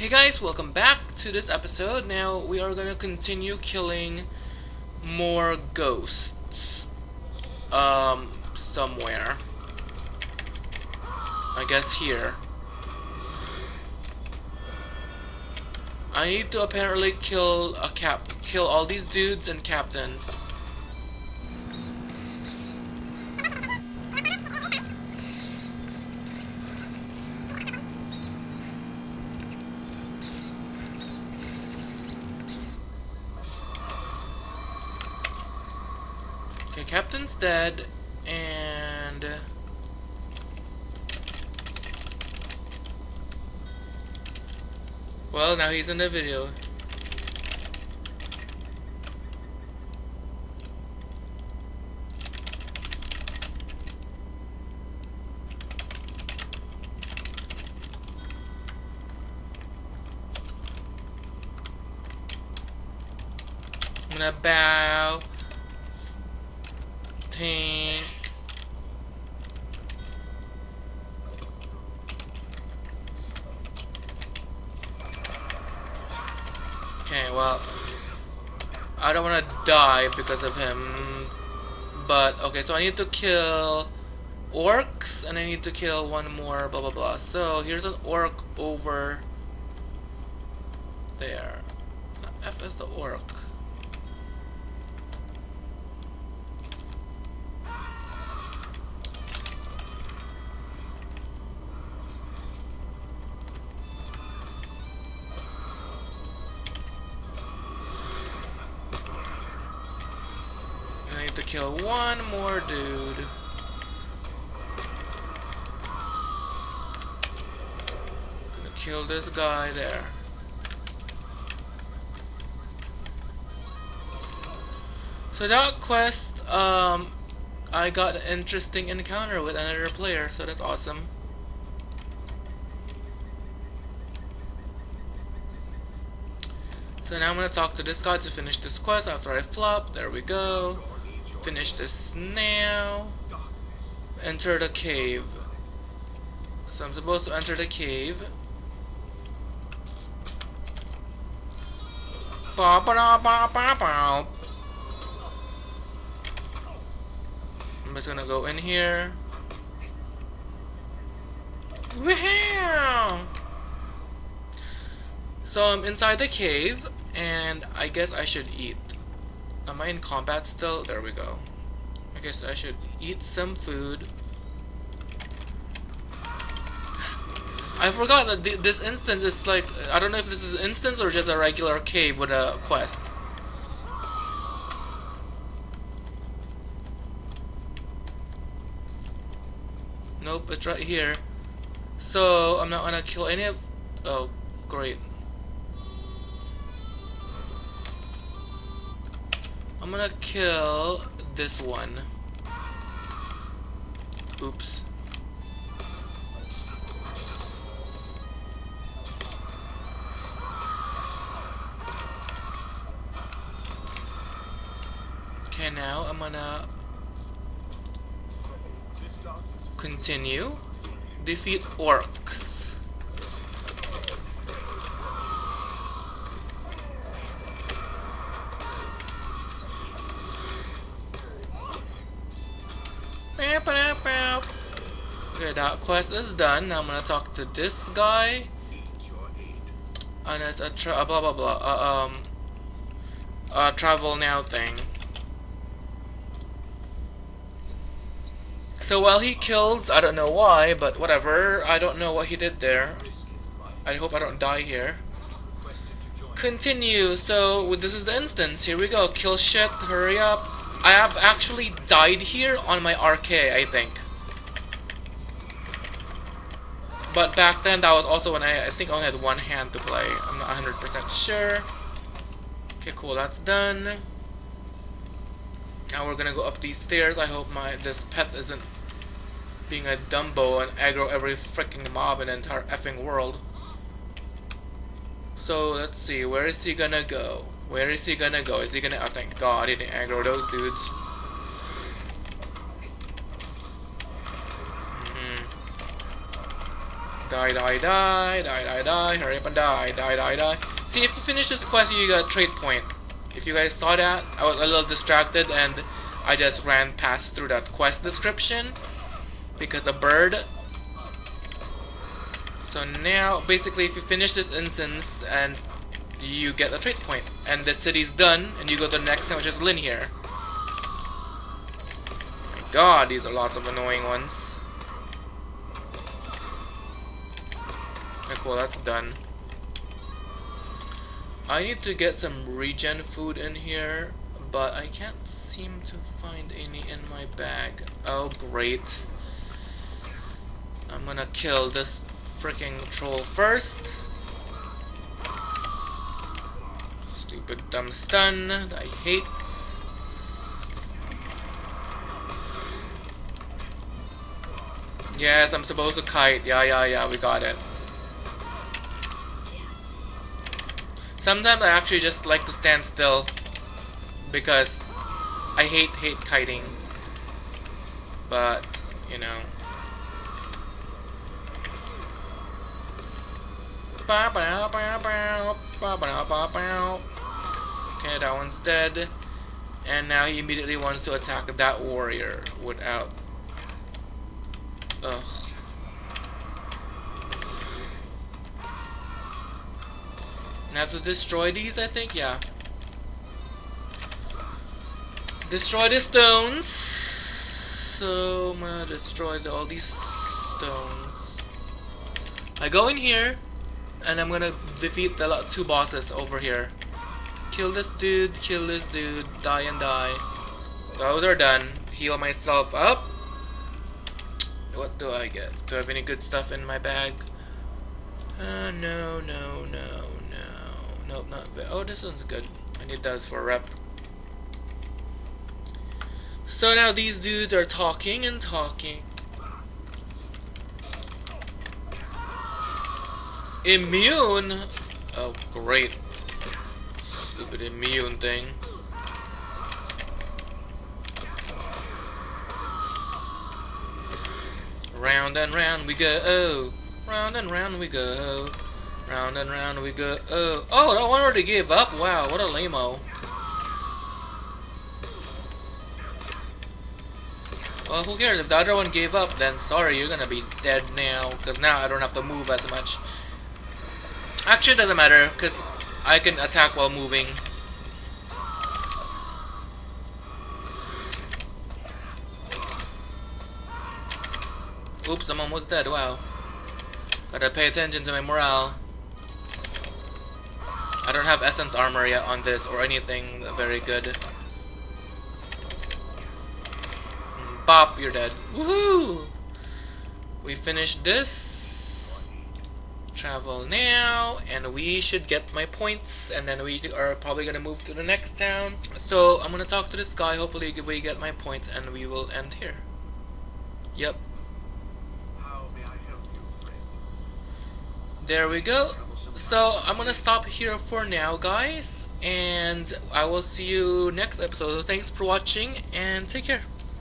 Hey guys, welcome back to this episode. Now we are gonna continue killing more ghosts. Um, somewhere. I guess here. I need to apparently kill a cap, kill all these dudes and captains. Captain's dead, and... Uh, well, now he's in the video. I'm gonna bow. Okay, well, I don't want to die because of him. But, okay, so I need to kill orcs, and I need to kill one more, blah, blah, blah. So, here's an orc over there. F is the orc. Kill one more dude. Gonna kill this guy there. So that quest, um, I got an interesting encounter with another player, so that's awesome. So now I'm gonna talk to this guy to finish this quest after I flop. There we go. Finish this now. Enter the cave. So I'm supposed to enter the cave. Ba ba da ba ba ba. I'm just gonna go in here. Woohoo! So I'm inside the cave, and I guess I should eat. Am I in combat still? There we go. I guess I should eat some food. I forgot that th this instance is like, I don't know if this is an instance or just a regular cave with a quest. Nope, it's right here. So, I'm not gonna kill any of... Oh, great. I'm gonna kill this one. Oops. Okay, now I'm gonna continue. Defeat orcs. Okay, that quest is done. I'm gonna talk to this guy. And it's a tra blah blah blah. Uh, um, a travel now thing. So while he kills, I don't know why, but whatever. I don't know what he did there. I hope I don't die here. Continue. So this is the instance. Here we go. Kill shit. Hurry up. I have actually died here on my RK, I think. But back then, that was also when I, I think I only had one hand to play. I'm not 100% sure. Okay, cool. That's done. Now we're gonna go up these stairs. I hope my this pet isn't being a Dumbo and aggro every freaking mob in the entire effing world. So let's see, where is he gonna go? Where is he gonna go? Is he gonna? Oh, thank God he didn't aggro those dudes. Die, die, die, die, die, die, hurry up and die, die, die, die. See, if you finish this quest, you got a trait point. If you guys saw that, I was a little distracted and I just ran past through that quest description because a bird. So now, basically, if you finish this instance and you get a trade point, and the city's done, and you go to the next one, which is here. My God, these are lots of annoying ones. Okay, cool, that's done. I need to get some regen food in here, but I can't seem to find any in my bag. Oh, great. I'm gonna kill this freaking troll first. Stupid dumb stun that I hate. Yes, I'm supposed to kite. Yeah, yeah, yeah, we got it. Sometimes I actually just like to stand still because I hate hate kiting. But, you know. Okay, that one's dead. And now he immediately wants to attack that warrior without... Ugh. Have to destroy these, I think? Yeah. Destroy the stones. So, I'm gonna destroy the, all these stones. I go in here, and I'm gonna defeat the two bosses over here. Kill this dude, kill this dude, die and die. Those are done. Heal myself up. What do I get? Do I have any good stuff in my bag? Uh, no, no, no, Nope, not very. Oh, this one's good. I need those for rep. So now these dudes are talking and talking. Immune? Oh, great. Stupid immune thing. Round and round we go. Round and round we go. Round and round we go. Oh, oh, that one already gave up. Wow, what a lame-o. Well, who cares? If the other one gave up, then sorry, you're gonna be dead now. Because now I don't have to move as much. Actually, it doesn't matter, because I can attack while moving. Oops, I'm almost dead, wow. Gotta pay attention to my morale. I don't have essence armor yet on this or anything very good. Pop, you're dead. Woohoo! We finished this. Travel now, and we should get my points, and then we are probably gonna move to the next town. So I'm gonna talk to this guy. Hopefully, we get my points, and we will end here. Yep. There we go. So I'm gonna stop here for now guys and I will see you next episode. So thanks for watching and take care